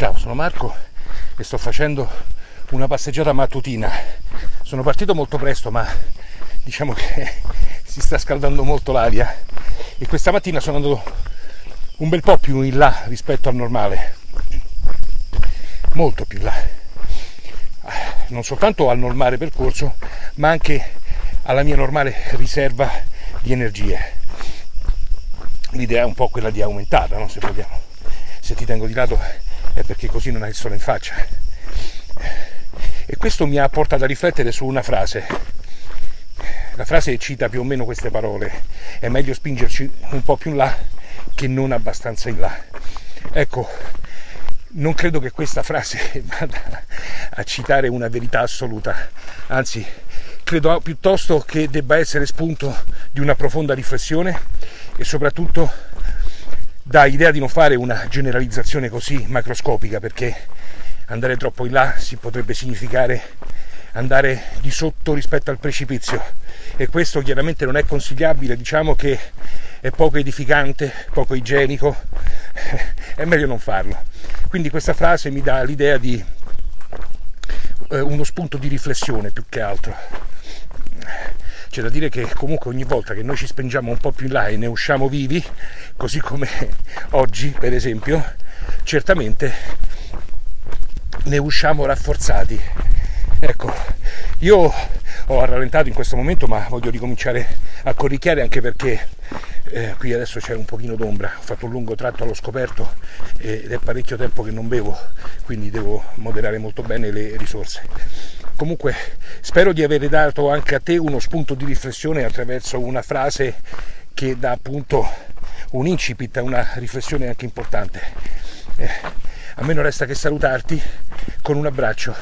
Ciao, sono Marco e sto facendo una passeggiata mattutina. Sono partito molto presto, ma diciamo che si sta scaldando molto l'aria e questa mattina sono andato un bel po' più in là rispetto al normale. Molto più in là. Non soltanto al normale percorso, ma anche alla mia normale riserva di energie. L'idea è un po' quella di aumentarla, no? se vogliamo. Se ti tengo di lato è perché così non hai il sole in faccia. E questo mi ha portato a riflettere su una frase. La frase cita più o meno queste parole. È meglio spingerci un po' più in là che non abbastanza in là. Ecco, non credo che questa frase vada a citare una verità assoluta, anzi credo piuttosto che debba essere spunto di una profonda riflessione e soprattutto dà idea di non fare una generalizzazione così macroscopica perché andare troppo in là si potrebbe significare andare di sotto rispetto al precipizio e questo chiaramente non è consigliabile, diciamo che è poco edificante, poco igienico, è meglio non farlo. Quindi questa frase mi dà l'idea di eh, uno spunto di riflessione più che altro. C'è da dire che comunque ogni volta che noi ci spingiamo un po' più in là e ne usciamo vivi, così come oggi per esempio, certamente ne usciamo rafforzati. Ecco, io ho rallentato in questo momento ma voglio ricominciare a corricchiare anche perché eh, qui adesso c'è un pochino d'ombra, ho fatto un lungo tratto allo scoperto ed è parecchio tempo che non bevo, quindi devo moderare molto bene le risorse. Comunque spero di aver dato anche a te uno spunto di riflessione attraverso una frase che dà appunto un incipit a una riflessione anche importante. Eh, a me non resta che salutarti con un abbraccio